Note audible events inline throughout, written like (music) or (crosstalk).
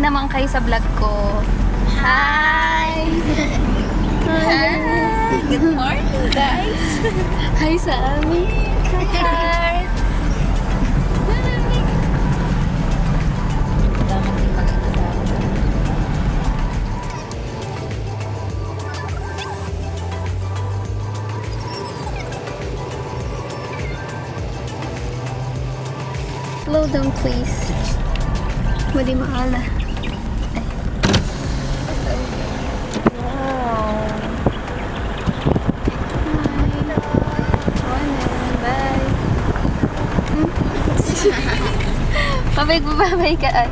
Hi naman kayo sa vlog ko. Hi! Hi! Good morning, guys. Hi sa amin. Hi! Slow down please. Madi maala. Wow. Bye. Pabay ko babay ka ay.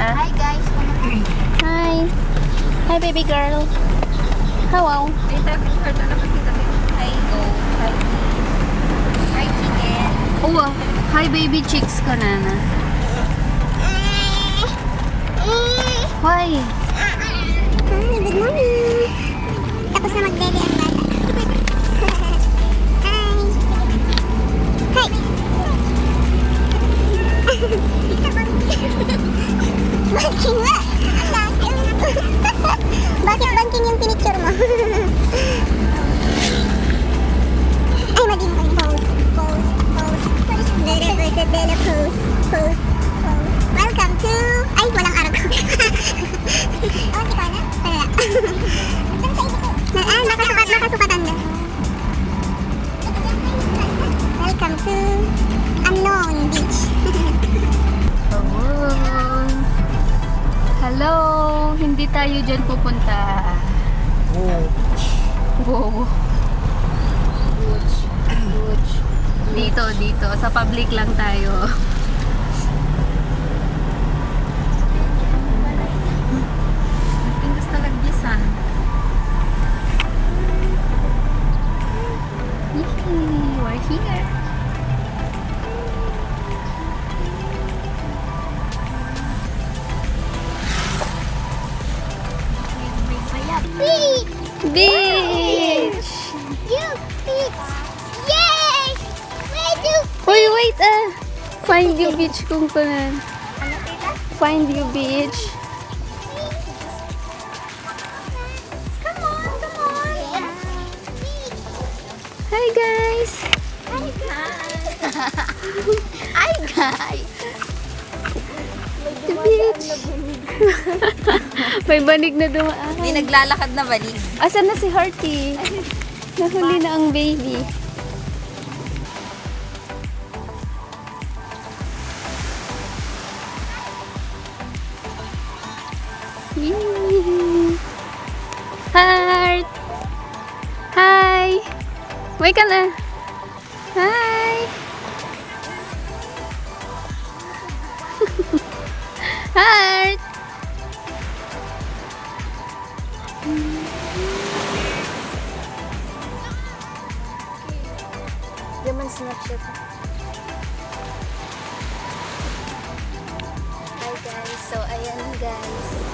Ha? Hi, guys. Hi. Hi baby girl. Hello. Dito, heard na nakakita din. Hi, go. Hi, Hi, chicken. Oh, ah. hi baby chicks ko na na. Why? Hi, good morning. Tapos na magbebe ang bata. (laughs) Hi. Hi. Banking nga. Bakit banking yung pinicture mo? Ay, mali mo kayo. Pose, pose, pose. Bella, bella, bella, pose, pose, pose. Welcome to... Ay, walang araw ko. Oh, hindi ko na? Wala. Ah, nakasukat, nakasukatan na. Welcome to Unknown Beach. Hello. Hindi tayo dyan pupunta. Wow. Dito, dito. Sa public lang tayo. Find you beach kung kunan. Ano, tita? Find you beach. Come on, come on! Hi guys! Hi, guys! (laughs) Hi, guys. The beach! May banig na dumaan. May naglalakad na balik. Asan na si Hearty? (laughs) Nahuli na ang baby. Heart! Hi! Wait ka na! Hi! Heart! Yaman Snapchat. Hi guys, so ayan guys.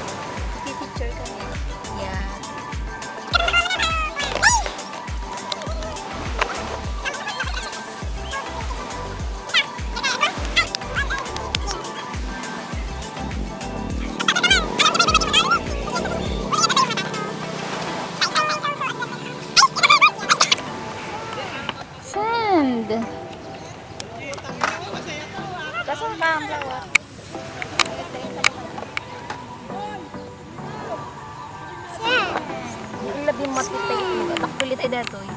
Takpilit ay datoy.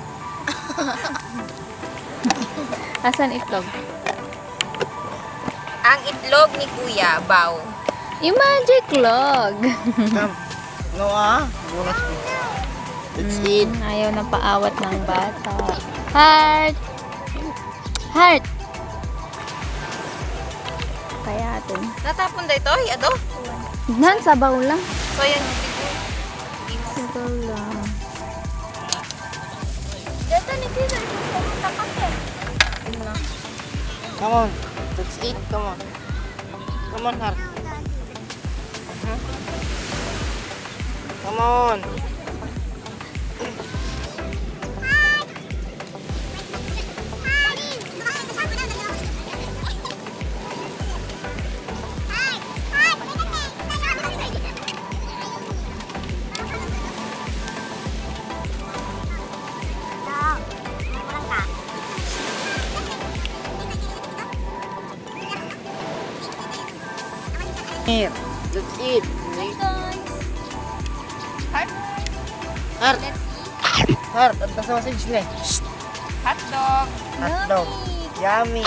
(laughs) Asan itlog? Ang itlog ni Kuya, baw. Yung magic log. No ah, bonus mo. That's it. Mm, ayaw na paawat ng bata. Heart! Heart! Kaya atin. Natapon da ito, ay, ado? Nan, sabaw lang. So, yan Come on. That's it. Come on. Come on, Har. Huh? Come on. Here. Let's eat. Hi guys! Heart, Heart. let's eat. Heart. At nasa message na eh. Shh. Hot dog. Hotdog. Yummy.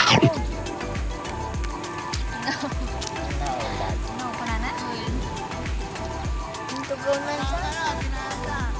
No, banana. Tugaw man siya. Oo.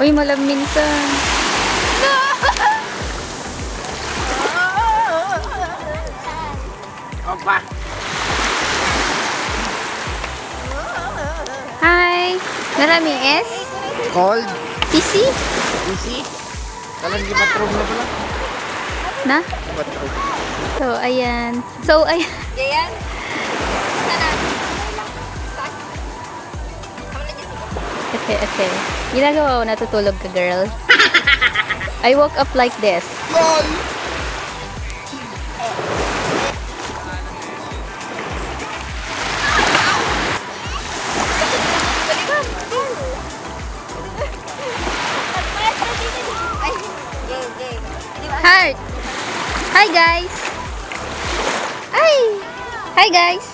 Uy, malam minsan. Opa. Hi! Narami S? Cold. PC? Easy. Kalang di bathroom na pala. Na? Bathroom. So, ayan. So, ayan. Gayan. Ete, ete. Ginagawa ko, natutulog ka, girl. (laughs) I woke up like this. Ba? Heart! Hi, guys! Hi! Hi, guys!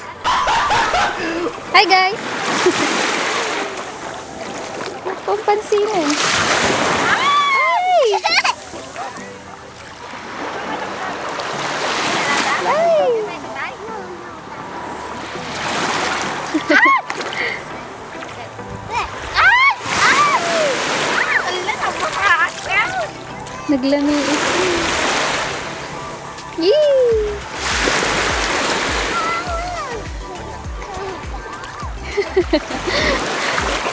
Hi, guys! (laughs) Pampansinin. Hi! Hi! Naglami ito. Yee!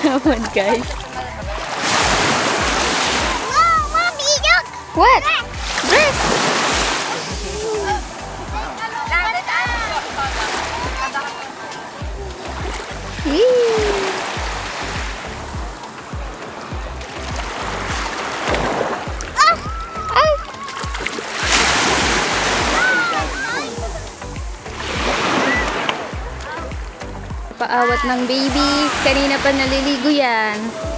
Come on, guys. Wow, Mommy, look! What? Dress! Ah! Ay! Paawat ng baby. Kanina pa naliligo yan.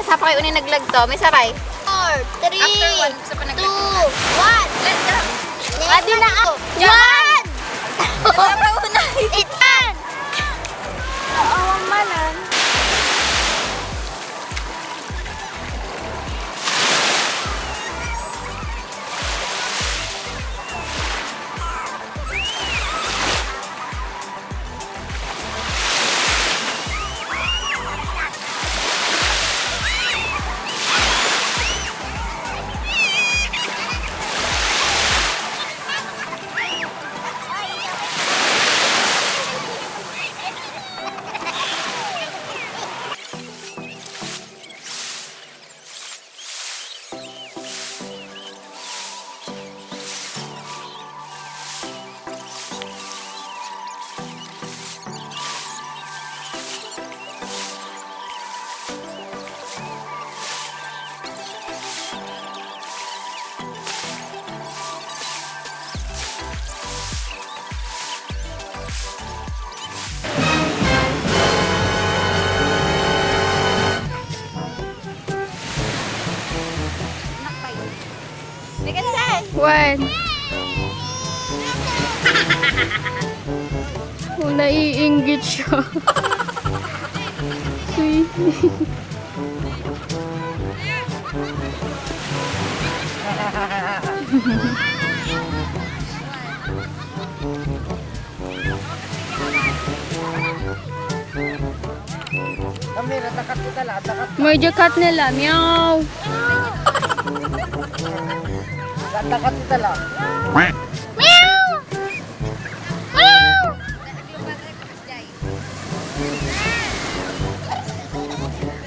Eh, nasapa kayo unin naglag to. May sabay. Four, three, After one, sa pa naglag. two, one. Let's go. Adi na ako. One! Itan! Awang malan. Oh, naiinggit siya. Sweetie. Medyo cut nila. Meow. Takat nila. Meow.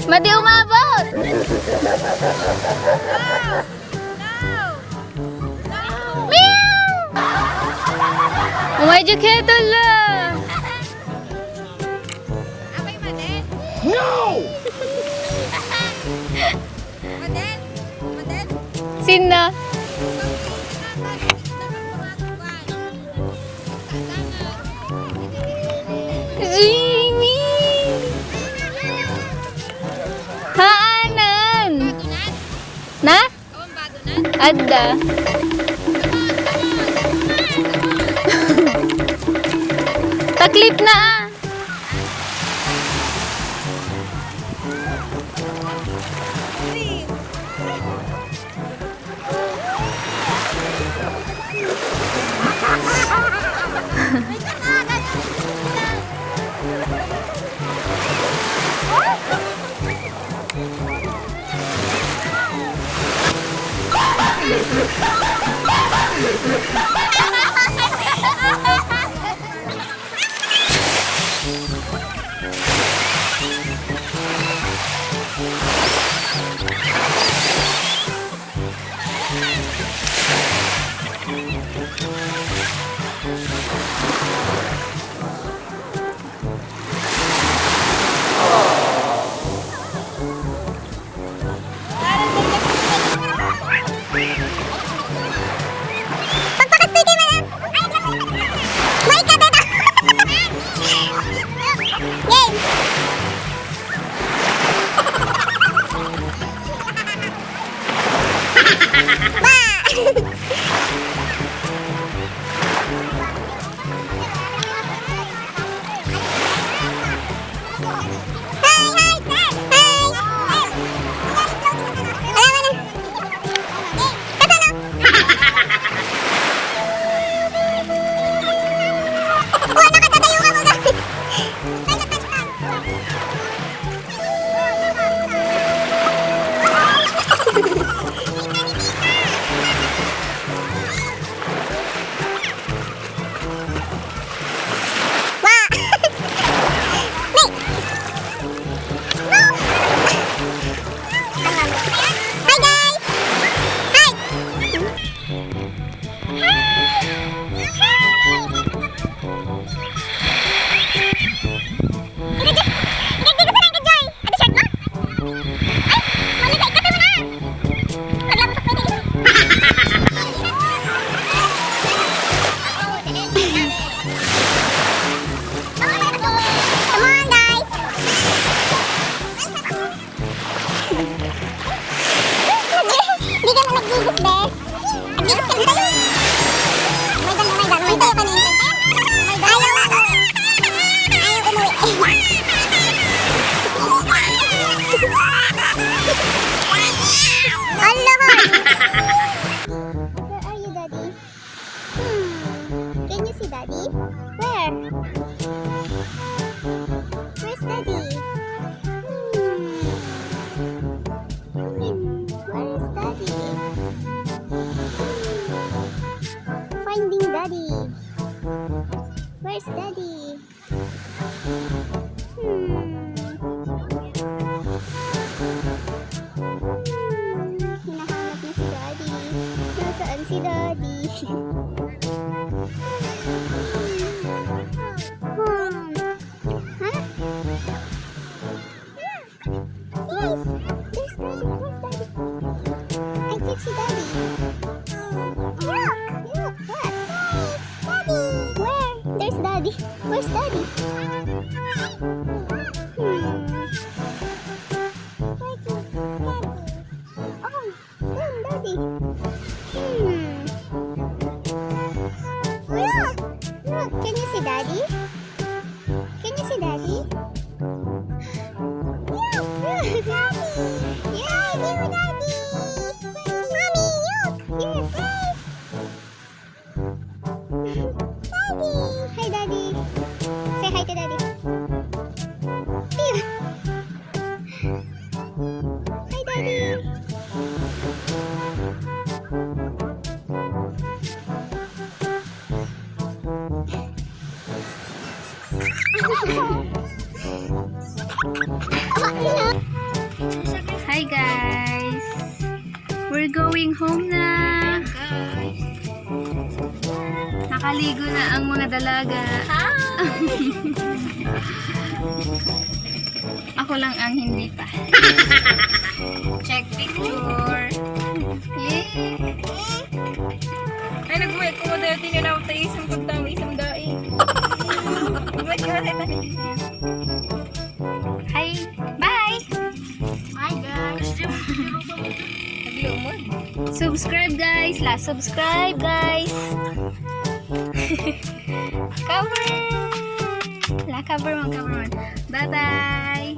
Madi umabot! No! Meow! Umayjok heto lang! Apay maden? No! maden? Maden? Sino? Adda. Taklip na ah! Oh, my God. 키. 咦。Hi guys! We're going home na! Nakaligo na ang mga dalaga. Ako lang ang hindi pa. (laughs) Check picture. Subscribe guys! Last subscribe guys! (laughs) cover! La cover mo, cover mo. Bye-bye!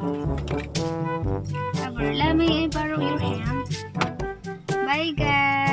Cover. Let me borrow your hand. Bye guys!